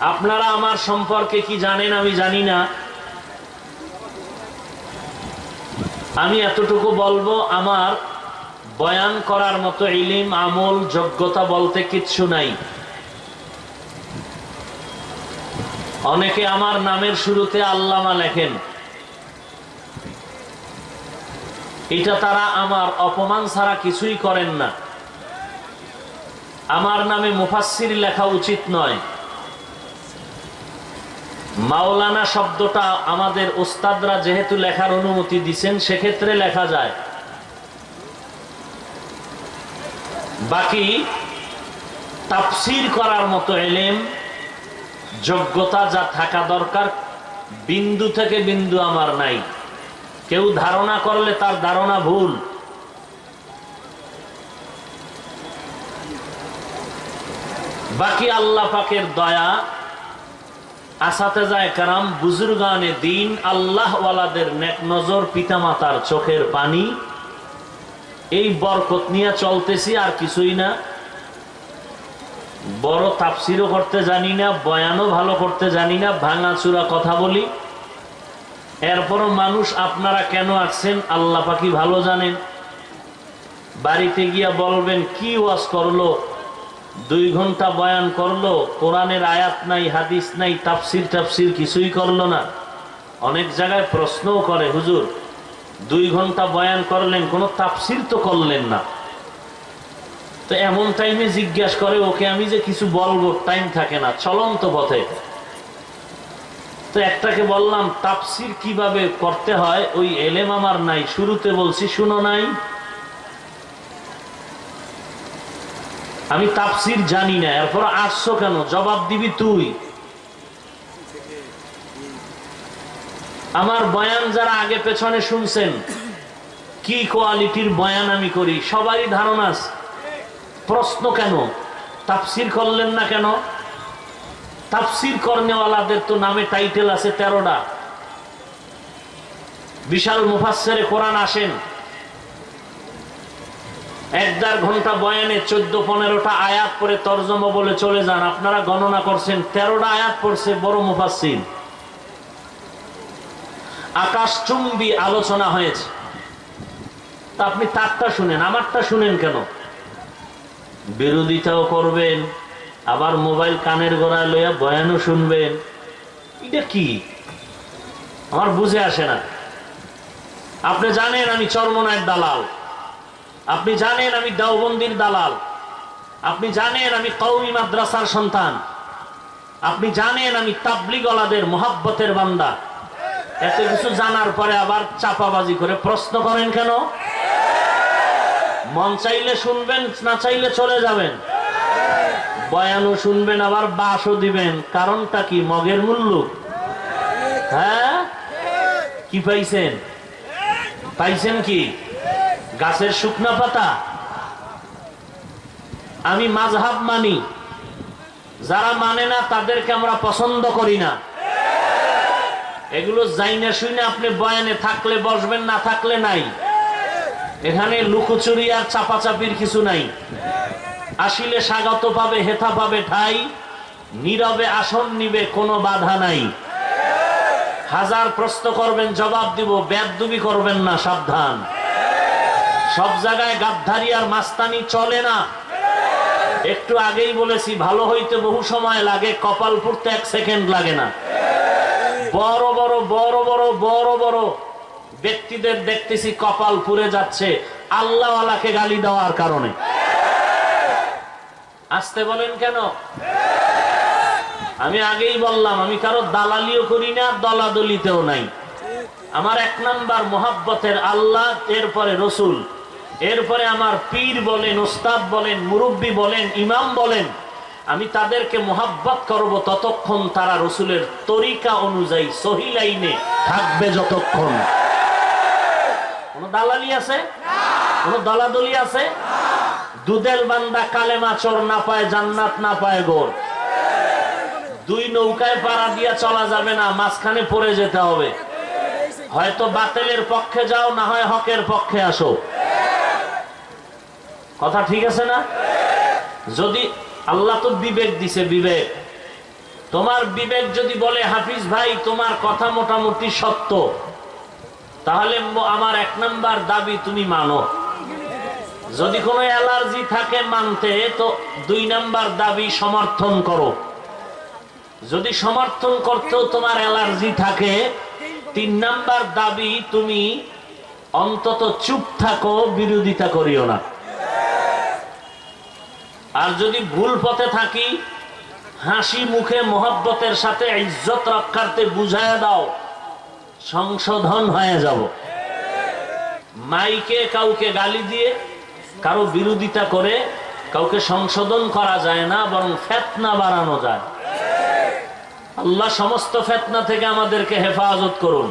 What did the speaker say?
আপনারা আমার সম্পর্কে কি জানেন আমি জানি না। আমি এতটুকু বলব, আমার বয়ান করার মতো ইলিম, আমল, যোগ্যতা বলতে কিচ্ছু নাই। অনেকে আমার নামের শুরুতে আল্লামা লেখেন। এটা তারা আমার অপমান ছাড়া কিছুই করেন না। আমার নামে মুফাসির লেখা উচিত নয়। মাওলানা শব্দটা আমাদের ওস্তাদরা যেহেতু লেখার অনুমতি দিচ্ছেন সেক্ষেত্রে লেখা যায়। বাকি তাফসির করার মতো এলেম, যোগ্যতা যা থাকা দরকার, বিন্দু থেকে বিন্দু আমার নাই। কেউ ধারণা করলে তার ধারণা ভুল। বাকি আল্লাহ পাকের দয়া আসাতে যায় কারাম, বুজুর্গানে দিন আল্লাহওয়ালাদের নেক নজর পিতামাতার চোখের পানি। এই বরকত নিয়ে চলতেছি আর কিছুই না। বড় তাপসিরও করতে জানি না, বয়ানও ভালো করতে জানি না, ভাঙাচুরা কথা বলি। এরপরও মানুষ আপনারা কেন আসছেন, আল্লাহ পাখি ভালো জানেন। বাড়িতে গিয়া বলবেন, কি ওয়াজ করল? দুই ঘণ্টা বয়ান করল, কোরআনের আয়াত নাই, হাদিস নাই, তাফসির টাফসির কিছুই করল না। অনেক জায়গায় প্রশ্নও করে, হুজুর, দুই ঘণ্টা বয়ান করলেন, কোনো তাফসির তো করলেন না। তো এমন টাইমে জিজ্ঞাসা করে, ওকে আমি যে কিছু বলব টাইম থাকে না চলন্ত পথে। তো একটাকে বললাম তাপসির কীভাবে করতে হয়? ওই এলেম আমার নাই, শুরুতে বলছি, শুনো নাই। আমি তাফসির জানি না, এরপর আসছো কেন? জবাব দিবি তুই। আমার বয়ান যারা আগে পেছনে শুনছেন, কি কোয়ালিটির বয়ান আমি করি? সবারই ধারণা প্রশ্ন কেন? তাফসির করলেন না কেন? তাফসির কর্নেওয়ালাদের তো নামে টাইটেল আছে তেরোটা। বিশাল মুফাসের কোরআন আসেন। এক দেড় ঘণ্টা বয়ানে চোদ্দ, পনেরোটা আয়াত করে তর্জমা বলে চলে যান। আপনারা গণনা করছেন, তেরোটা আয়াত পড়ছে, বড় মুফাসিন আকাশচুম্বী আলোচনা হয়েছে। তা আপনি তারটা শুনেন, আমারটা শুনেন কেন? বিরোধিতাও করবেন, আবার মোবাইল কানের গোড়ায় লইয়া বয়ানও শুনবেন। এটা কি? আমার বুঝে আসে না। আপনি জানেন আমি চরমনায়ের দালাল। আপনি জানেন আমি দেওবন্দির দালাল। আপনি জানেন আমি কৌমি মাদ্রাসার সন্তান। আপনি জানেন আমি তাবলিগলাদের মোহাব্বতের বান্দা। এত কিছু জানার পরে আবার চাপাবাজি করে প্রশ্ন করেন কেন? মন চাইলে শুনবেন, না চাইলে চলে যাবেন। বয়ানও শুনবেন, আবার বাসও দিবেন। কারণটা কি? মগের মূল্য। হ্যাঁ? কি পাইছেন? পাইছেন কি? গাছের শুকনা পাতা। আমি মাঝহাব মানি, যারা মানে না, তাদেরকে আমরা পছন্দ করি না। এগুলো যাই না আপনি বয়ানে থাকলে বসবেন, না থাকলে নাই। এখানে লুকোচুরি আর চাপাচাপির কিছু নাই। আসিলে স্বাগত পাবে, হেথা পাবে ঠাই, নীরবে আসন নিবে, কোনো বাধা নাই। হাজার প্রশ্ন করবেন, জবাব দিব, ব্যাদুবি করবেন না, সাবধান। সব জায়গায় গাদ্ধারি আর মাস্তানি চলে না। একটু আগেই বলেছি, ভালো হইতে বহু সময় লাগে, কপাল পুড়তে এক সেকেন্ড লাগে না। বড় বড় বড় বড় বড় বড় ব্যক্তিদের দেখতেছি কপাল পুড়ে যাচ্ছে, আল্লাহওয়ালাকে গালি দেওয়ার কারণে। আসতে বলেন কেন? আমি আগেই বললাম, আমি কারও দালালিও করি না, দলাদলিতেও নাই। আমার এক নাম্বার মোহাব্বতের আল্লাহ, এরপরে রসুল। এরপরে আমার পীর বলেন ওস্তাদ বলেন, মুরব্বী বলেন, ইমাম বলেন, আমি তাদেরকে মোহাব্বত করব ততক্ষণ তারা রসুলের তরিকা অনুযায়ী সহি লাইনে থাকবে যতক্ষণ। কোন দালালি আছে? কোন দলাদলি আছে? দুদেল বান্দা কালেমা চোর না পায়, জান্নাত না পায় গোর। দুই নৌকায় পাড়া দিয়া চলা যাবে না, মাঝখানে পড়ে যেতে হবে। হয়তো বাতিলের পক্ষে যাও, না হয় হকের পক্ষে আসো। কথা ঠিক আছে না? যদি আল্লাহ তো বিবেক দিছে, বিবেক। তোমার বিবেক যদি বলে, হাফিজ ভাই, তোমার কথা মোটামুটি সত্য। তাহলে আমার এক নাম্বার দাবি তুমি মানো। যদি কোনো অ্যালার্জি থাকে মানতে, তো দুই নাম্বার দাবি সমর্থন করো। যদি সমর্থন করতেও তোমার অ্যালার্জি থাকে, তিন নাম্বার দাবি তুমি অন্তত চুপ থাকো, বিরোধিতা করিও না। আর যদি ভুল পথে থাকি, হাসি মুখে মোহব্বতের সাথে ইজ্জত রক্ষার্থে বুঝায় দাও, সংশোধন হয়ে যাব। মাইকে কাউকে গালি দিয়ে কারও বিরোধিতা করে কাউকে সংশোধন করা যায় না, বরং ফেতনা বাড়ানো যায়। আল্লাহ সমস্ত ফেতনা থেকে আমাদেরকে হেফাজত করুন।